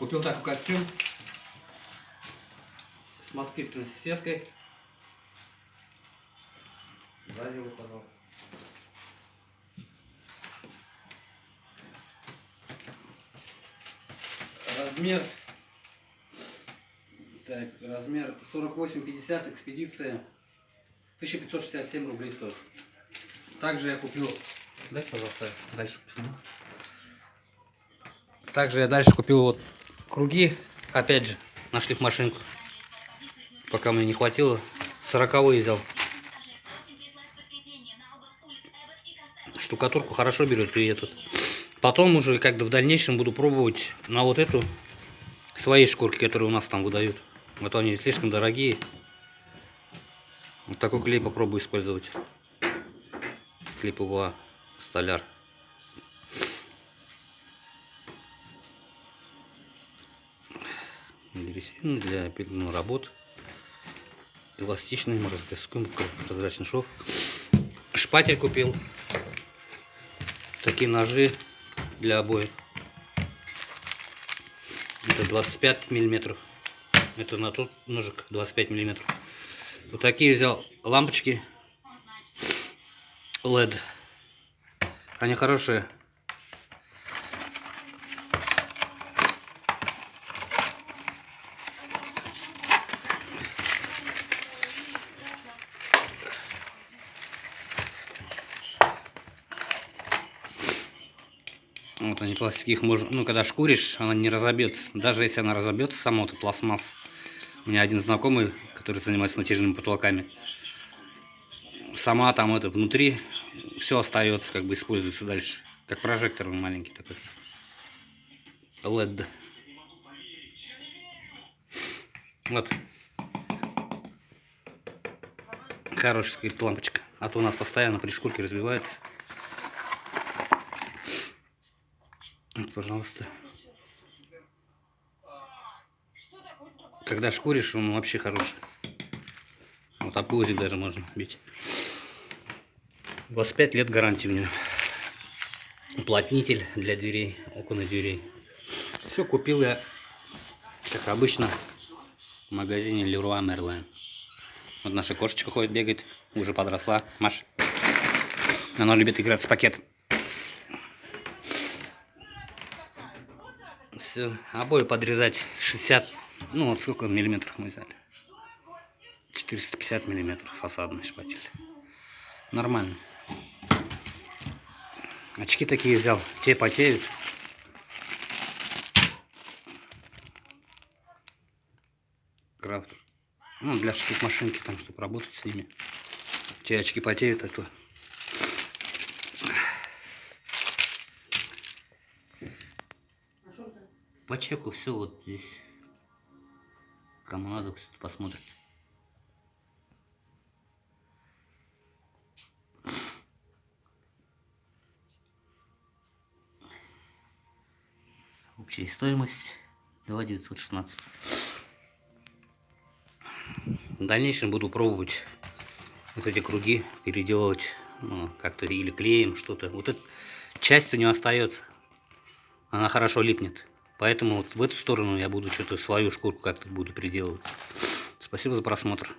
Купил такой костюм с москитной сеткой. Возьми, пожалуйста. Размер. Так, размер 48-50, экспедиция. 1567 рублей стоит. Также я купил... Дайте, пожалуйста, дальше посниму. Также я дальше купил вот круги, опять же, на шлифмашинку. Пока мне не хватило, 40 взял. Штукатурку хорошо берет и этот. Потом уже, когда в дальнейшем буду пробовать на вот эту свои шкурки, которые у нас там выдают. Вот они слишком дорогие. Вот такой клей попробую использовать. Клей ПВА столяр. Резина для ну, работ. Эластичный, морозостойкий, прозрачный шов. Шпатель купил. Такие ножи для обоев. Это 25 миллиметров. Это на тот ножик 25 миллиметров. Вот такие взял лампочки LED. Они хорошие. Вот они пластики, их можно, ну когда шкуришь, она не разобьется. Даже если она разобьется, сама вот пластмасс. У меня один знакомый, который занимается натяжными потолками. Сама там это внутри все остается, как бы используется дальше. Как прожектор маленький такой. LED. Вот. Хорошая лампочка. А то у нас постоянно при шкурке разбивается. Вот, пожалуйста. Когда шкуришь, он вообще хороший. Вот об даже можно бить. 25 лет гарантии у него. Уплотнитель для дверей, окон и дверей. Все купил я, как обычно, в магазине Leroy Merlin. Вот наша кошечка ходит, бегает, уже подросла. Маш. Она любит играть с пакетом. Все. Обои подрезать 60, ну вот сколько миллиметров мы взяли. 450 миллиметров фасадный шпатель. Нормально. Очки такие взял, те потеют. Крафтер. Ну, для шкив машинки, там, чтобы работать с ними. Те очки потеют, а то по чеку все вот здесь. Кому надо, кто посмотрит. Общая стоимость 2916. В дальнейшем буду пробовать вот эти круги переделывать ну, как-то или клеем что-то. Вот эта часть у него остается. Она хорошо липнет. Поэтому вот в эту сторону я буду что-то свою шкурку как-то буду приделывать. Спасибо за просмотр.